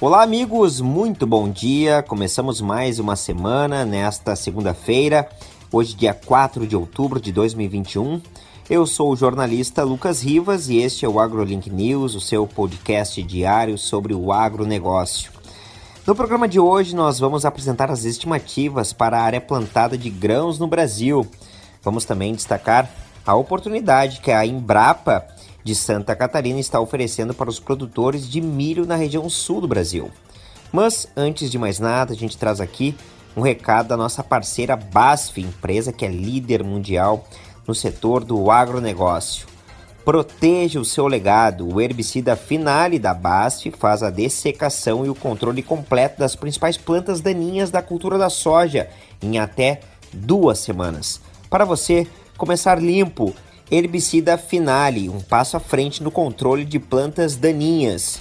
Olá, amigos, muito bom dia. Começamos mais uma semana nesta segunda-feira, hoje, dia 4 de outubro de 2021. Eu sou o jornalista Lucas Rivas e este é o AgroLink News, o seu podcast diário sobre o agronegócio. No programa de hoje, nós vamos apresentar as estimativas para a área plantada de grãos no Brasil. Vamos também destacar a oportunidade que a Embrapa de Santa Catarina está oferecendo para os produtores de milho na região sul do Brasil. Mas antes de mais nada, a gente traz aqui um recado da nossa parceira BASF, empresa que é líder mundial no setor do agronegócio. Proteja o seu legado. O herbicida Finale da BASF faz a dessecação e o controle completo das principais plantas daninhas da cultura da soja em até duas semanas. Para você começar limpo herbicida Finale, um passo à frente no controle de plantas daninhas.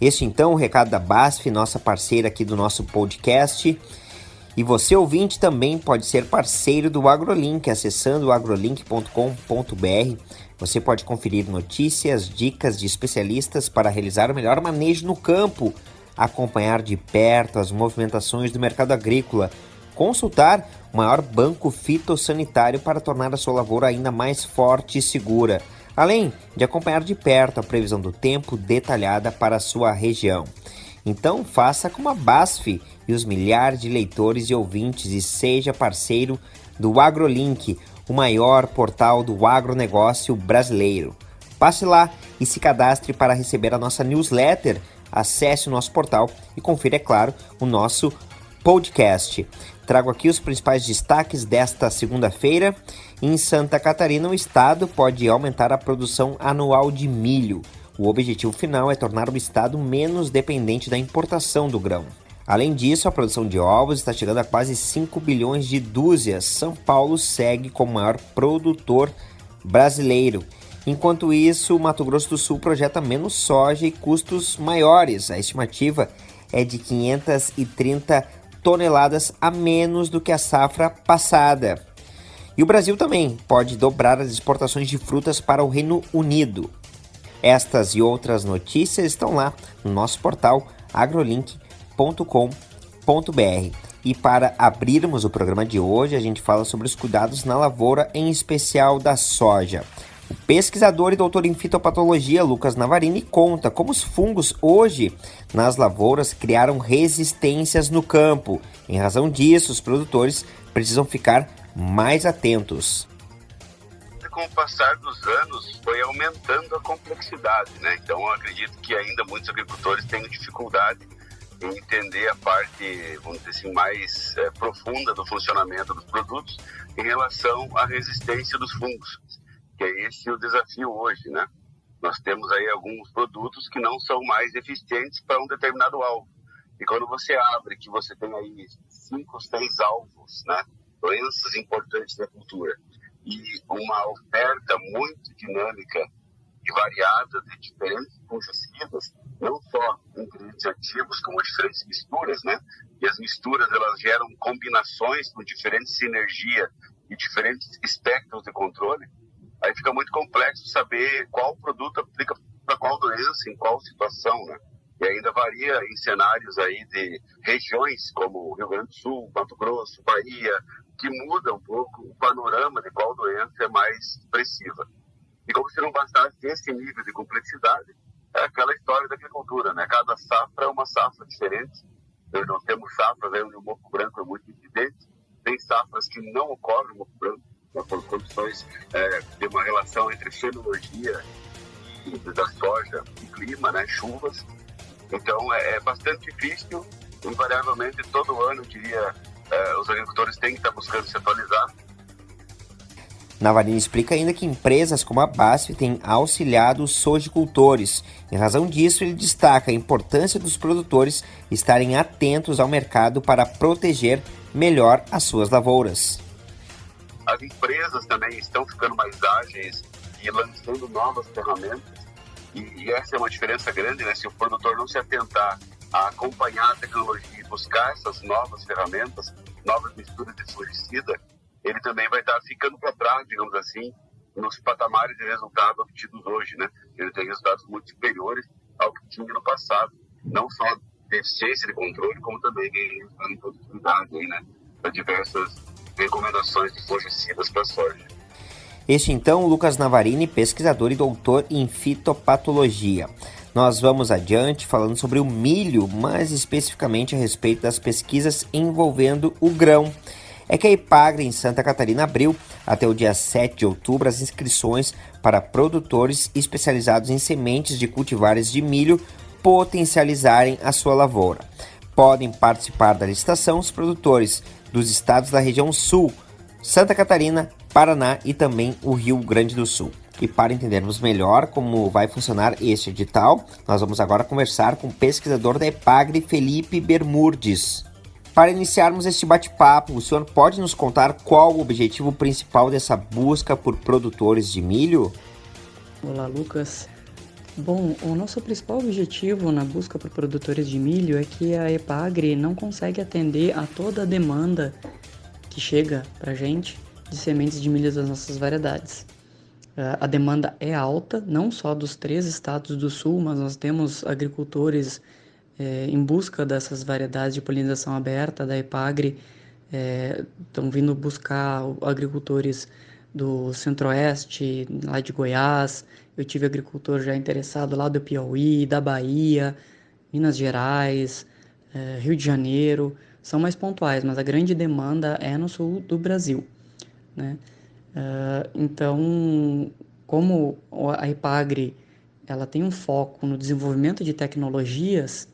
Este então, o recado da BASF, nossa parceira aqui do nosso podcast. E você ouvinte também pode ser parceiro do AgroLink, acessando agrolink.com.br. Você pode conferir notícias, dicas de especialistas para realizar o melhor manejo no campo, acompanhar de perto as movimentações do mercado agrícola, consultar o maior banco fitossanitário para tornar a sua lavoura ainda mais forte e segura, além de acompanhar de perto a previsão do tempo detalhada para a sua região. Então, faça como a BASF e os milhares de leitores e ouvintes e seja parceiro do AgroLink, o maior portal do agronegócio brasileiro. Passe lá e se cadastre para receber a nossa newsletter. Acesse o nosso portal e confira, é claro, o nosso podcast. Trago aqui os principais destaques desta segunda-feira. Em Santa Catarina, o estado pode aumentar a produção anual de milho. O objetivo final é tornar o estado menos dependente da importação do grão. Além disso, a produção de ovos está chegando a quase 5 bilhões de dúzias. São Paulo segue como maior produtor brasileiro. Enquanto isso, o Mato Grosso do Sul projeta menos soja e custos maiores. A estimativa é de 530 toneladas a menos do que a safra passada. E o Brasil também pode dobrar as exportações de frutas para o Reino Unido. Estas e outras notícias estão lá no nosso portal agrolink.com.br. E para abrirmos o programa de hoje, a gente fala sobre os cuidados na lavoura, em especial da soja. O pesquisador e doutor em fitopatologia Lucas Navarini conta como os fungos hoje nas lavouras criaram resistências no campo. Em razão disso, os produtores precisam ficar mais atentos. Com o passar dos anos, foi aumentando a complexidade, né? Então, eu acredito que ainda muitos agricultores têm dificuldade em entender a parte, vamos dizer assim, mais é, profunda do funcionamento dos produtos em relação à resistência dos fungos que é esse o desafio hoje, né? Nós temos aí alguns produtos que não são mais eficientes para um determinado alvo. E quando você abre, que você tem aí cinco, seis alvos, né? Doenças importantes da cultura e uma oferta muito dinâmica e variada de diferentes fungicidas, não só ingredientes ativos, como diferentes misturas, né? E as misturas, elas geram combinações com diferentes sinergia e diferentes espectros de controle aí fica muito complexo saber qual produto aplica para qual doença, em qual situação, né? E ainda varia em cenários aí de regiões como Rio Grande do Sul, Mato Grosso, Bahia, que muda um pouco o panorama de qual doença é mais expressiva. E como se não bastasse esse nível de complexidade, é aquela história da agricultura, né? Cada safra é uma safra diferente. Nós temos safras onde o moco branco é muito evidente, tem safras que não ocorre o moco branco, por condições é, entre fenologia da soja e clima, né, chuvas. Então é, é bastante difícil, invariavelmente todo ano, eu diria, é, os agricultores têm que estar buscando se atualizar. Navarini explica ainda que empresas como a BASF têm auxiliado os sojicultores. Em razão disso, ele destaca a importância dos produtores estarem atentos ao mercado para proteger melhor as suas lavouras. As empresas também estão ficando mais ágeis e lançando novas ferramentas. E, essa é uma diferença grande, né? Se o produtor não se atentar a acompanhar a tecnologia e buscar essas novas ferramentas, novas misturas de fungicida, ele também vai estar ficando para trás, digamos assim, nos patamares de resultados obtidos hoje, né? Ele tem resultados muito superiores ao que tinha no passado, não só deficiência de controle, como também em produtividade, né, para diversas recomendações de fungicidas para soja. Este então, Lucas Navarini, pesquisador e doutor em fitopatologia. Nós vamos adiante falando sobre o milho, mais especificamente a respeito das pesquisas envolvendo o grão. É que a Ipagre em Santa Catarina abriu até o dia 7 de outubro as inscrições para produtores especializados em sementes de cultivares de milho potencializarem a sua lavoura. Podem participar da licitação os produtores dos estados da região Sul, Santa Catarina, Paraná e também o Rio Grande do Sul. E para entendermos melhor como vai funcionar este edital, nós vamos agora conversar com o pesquisador da EPAGRE, Felipe Bermurdes. Para iniciarmos este bate-papo, o senhor pode nos contar qual o objetivo principal dessa busca por produtores de milho? Olá, Lucas. Bom, o nosso principal objetivo na busca por produtores de milho é que a EPAGRE não consegue atender a toda a demanda que chega para a gente de sementes de milho das nossas variedades. A demanda é alta, não só dos três estados do sul, mas nós temos agricultores é, em busca dessas variedades de polinização aberta da EPAGRE, estão é, vindo buscar agricultores do centro-oeste, lá de Goiás. Eu tive agricultor já interessado lá do Piauí, da Bahia, Minas Gerais, é, Rio de Janeiro. São mais pontuais, mas a grande demanda é no sul do Brasil. Né? Uh, então, como a IPAGRE ela tem um foco no desenvolvimento de tecnologias,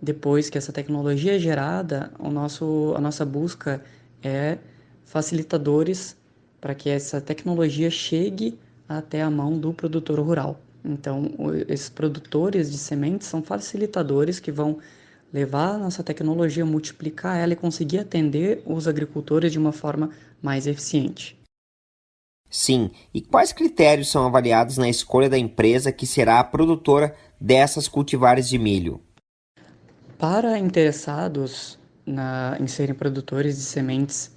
depois que essa tecnologia é gerada, o nosso, a nossa busca é facilitadores para que essa tecnologia chegue até a mão do produtor rural. Então, esses produtores de sementes são facilitadores que vão levar a nossa tecnologia, multiplicar ela e conseguir atender os agricultores de uma forma mais eficiente. Sim, e quais critérios são avaliados na escolha da empresa que será a produtora dessas cultivares de milho? Para interessados na, em serem produtores de sementes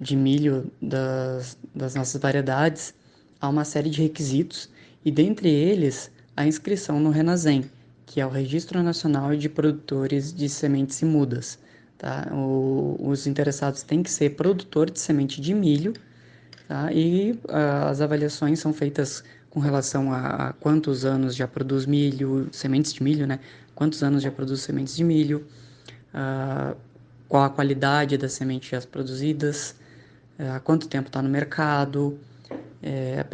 de milho das, das nossas variedades, há uma série de requisitos e dentre eles a inscrição no Renazem, que é o Registro Nacional de Produtores de Sementes e Mudas. Tá? O, os interessados têm que ser produtor de semente de milho Tá? E uh, as avaliações são feitas com relação a, a, quantos anos já produz milho, sementes de milho, né? Quantos anos já produz sementes de milho, uh, qual a qualidade das sementes já produzidas, uh, há quanto tempo está no mercado, é,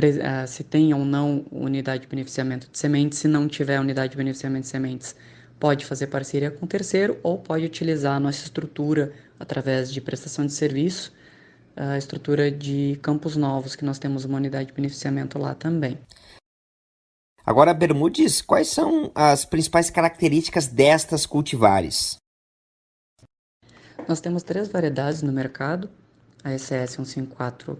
se tem ou não unidade de beneficiamento de sementes. Se não tiver unidade de beneficiamento de sementes, pode fazer parceria com terceiro ou pode utilizar a nossa estrutura através de prestação de serviço a estrutura de Campos Novos, que nós temos uma unidade de beneficiamento lá também. Agora, Bermudes, quais são as principais características destas cultivares? Nós temos três variedades no mercado: a SS 154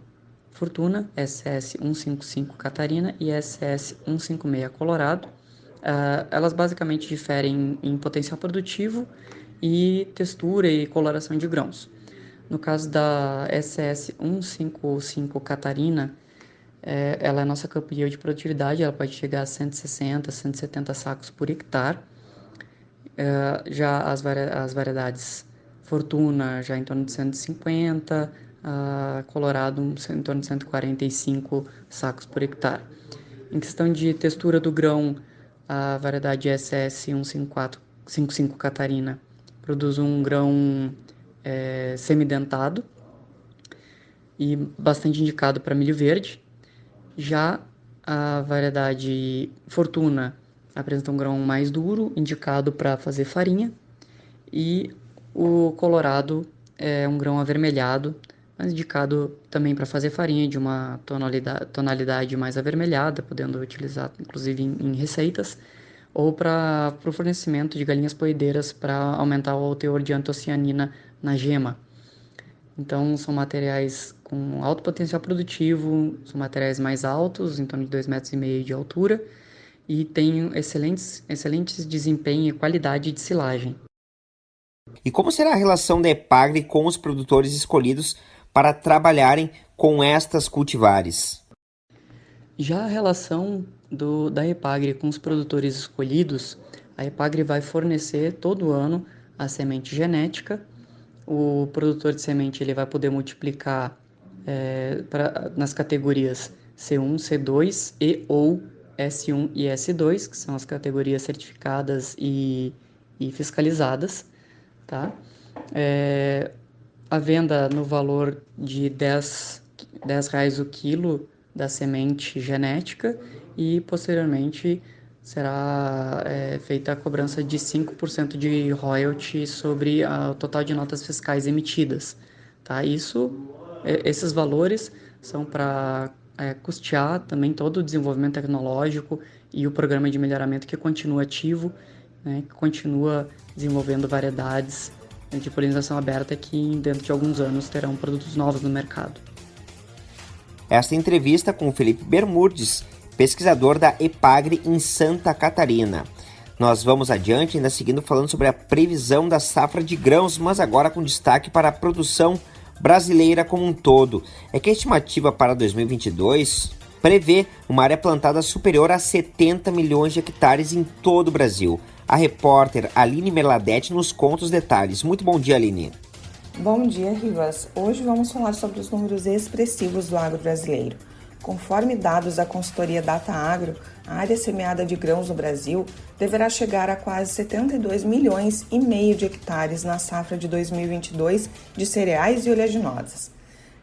Fortuna, SS 155 Catarina e SS 156 Colorado. Uh, elas basicamente diferem em potencial produtivo e textura e coloração de grãos. No caso da SS 155 Catarina, é, ela é nossa campeã de produtividade, ela pode chegar a 160, 170 sacos por hectare. É, já as, vari as variedades Fortuna já em torno de 150, a Colorado em torno de 145 sacos por hectare. Em questão de textura do grão, a variedade SS 155 Catarina produz um grão é, semidentado e bastante indicado para milho verde. Já a variedade Fortuna apresenta um grão mais duro, indicado para fazer farinha, e o Colorado é um grão avermelhado, mas indicado também para fazer farinha de uma tonalidade, tonalidade mais avermelhada, podendo utilizar inclusive em, em receitas, ou para o fornecimento de galinhas poedeiras para aumentar o teor de antocianina na gema. Então, são materiais com alto potencial produtivo, são materiais mais altos, em torno de 2,5 metros e meio de altura, e têm excelentes, excelentes desempenho e qualidade de silagem. E como será a relação da EPAGRE com os produtores escolhidos para trabalharem com estas cultivares? Já a relação do, da EPAGRE com os produtores escolhidos, a EPAGRE vai fornecer todo ano a semente genética. O produtor de semente ele vai poder multiplicar é, pra, nas categorias C1, C2 e ou S1 e S2, que são as categorias certificadas e, e fiscalizadas, tá? É, a venda no valor de 10, 10 reais o quilo da semente genética e posteriormente será é, feita a cobrança de 5% de royalty sobre a, o total de notas fiscais emitidas. Tá? Isso, é, esses valores são para é, custear também todo o desenvolvimento tecnológico e o programa de melhoramento que continua ativo, né, que continua desenvolvendo variedades de polinização aberta que dentro de alguns anos terão produtos novos no mercado. Esta entrevista com Felipe Bermudes, pesquisador da EPAGRE em Santa Catarina. Nós vamos adiante, ainda seguindo falando sobre a previsão da safra de grãos, mas agora com destaque para a produção brasileira como um todo. É que a estimativa para 2022 prevê uma área plantada superior a 70 milhões de hectares em todo o Brasil. A repórter Aline Merladete nos conta os detalhes. Muito bom dia, Aline. Bom dia, Rivas. Hoje vamos falar sobre os números expressivos do agro brasileiro. Conforme dados da consultoria Data Agro, a área semeada de grãos no Brasil deverá chegar a quase 72 milhões e meio de hectares na safra de 2022 de cereais e oleaginosas.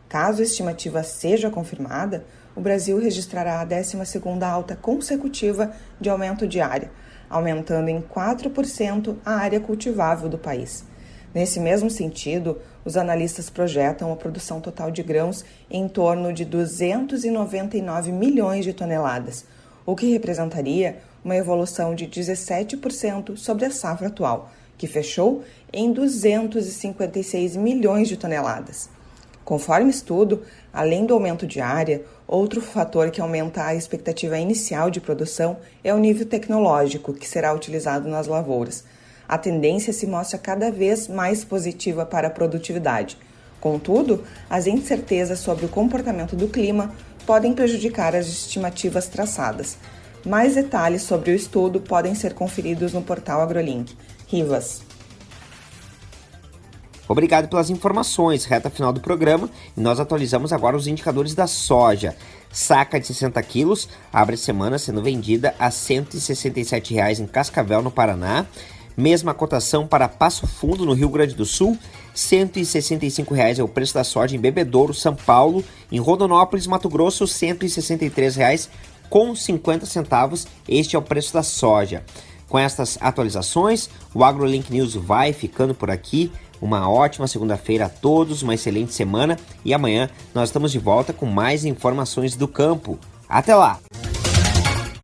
Caso a estimativa seja confirmada, o Brasil registrará a 12ª alta consecutiva de aumento de área, aumentando em 4% a área cultivável do país. Nesse mesmo sentido, os analistas projetam a produção total de grãos em torno de 299 milhões de toneladas, o que representaria uma evolução de 17% sobre a safra atual, que fechou em 256 milhões de toneladas. Conforme estudo, além do aumento de área, outro fator que aumenta a expectativa inicial de produção é o nível tecnológico que será utilizado nas lavouras a tendência se mostra cada vez mais positiva para a produtividade. Contudo, as incertezas sobre o comportamento do clima podem prejudicar as estimativas traçadas. Mais detalhes sobre o estudo podem ser conferidos no portal AgroLink. Rivas. Obrigado pelas informações. Reta final do programa e nós atualizamos agora os indicadores da soja. Saca de 60 quilos abre a semana sendo vendida a R$ 167,00 em Cascavel, no Paraná. Mesma cotação para Passo Fundo, no Rio Grande do Sul. 165 reais é o preço da soja em Bebedouro, São Paulo. Em Rondonópolis, Mato Grosso, 163 reais com 50 centavos. Este é o preço da soja. Com estas atualizações, o AgroLink News vai ficando por aqui. Uma ótima segunda-feira a todos, uma excelente semana e amanhã nós estamos de volta com mais informações do campo. Até lá!